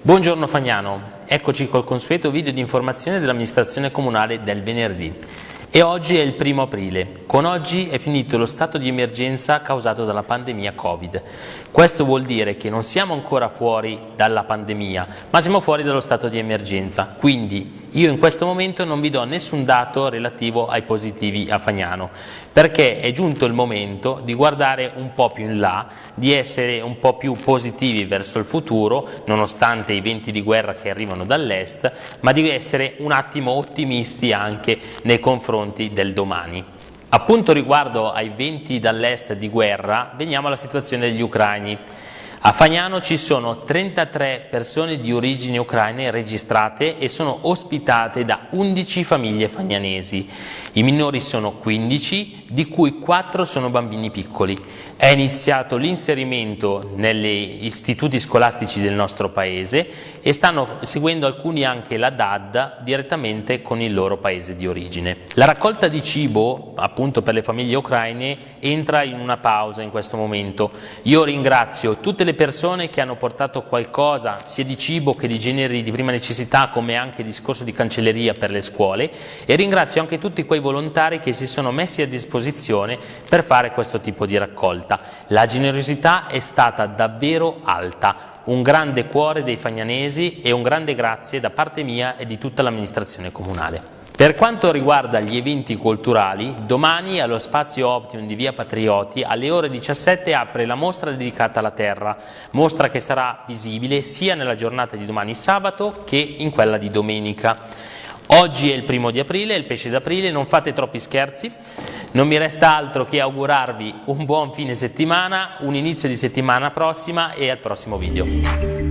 Buongiorno Fagnano, eccoci col consueto video di informazione dell'amministrazione comunale del venerdì. E oggi è il primo aprile. Con oggi è finito lo stato di emergenza causato dalla pandemia Covid. Questo vuol dire che non siamo ancora fuori dalla pandemia, ma siamo fuori dallo stato di emergenza. Quindi io in questo momento non vi do nessun dato relativo ai positivi a Fagnano, perché è giunto il momento di guardare un po' più in là, di essere un po' più positivi verso il futuro, nonostante i venti di guerra che arrivano dall'est, ma di essere un attimo ottimisti anche nei confronti del domani. Appunto riguardo ai venti dall'est di guerra, veniamo alla situazione degli ucraini. A Fagnano ci sono 33 persone di origini ucraine registrate e sono ospitate da 11 famiglie fagnanesi. I minori sono 15, di cui 4 sono bambini piccoli. È iniziato l'inserimento negli istituti scolastici del nostro paese e stanno seguendo alcuni anche la DAD direttamente con il loro paese di origine. La raccolta di cibo, appunto per le famiglie ucraine, entra in una pausa in questo momento. Io ringrazio tutte le persone che hanno portato qualcosa sia di cibo che di generi di prima necessità come anche discorso di cancelleria per le scuole e ringrazio anche tutti quei volontari che si sono messi a disposizione per fare questo tipo di raccolta. La generosità è stata davvero alta, un grande cuore dei fagnanesi e un grande grazie da parte mia e di tutta l'amministrazione comunale. Per quanto riguarda gli eventi culturali, domani allo spazio Optimum di Via Patrioti alle ore 17 apre la mostra dedicata alla terra, mostra che sarà visibile sia nella giornata di domani sabato che in quella di domenica. Oggi è il primo di aprile, il pesce d'aprile, non fate troppi scherzi, non mi resta altro che augurarvi un buon fine settimana, un inizio di settimana prossima e al prossimo video.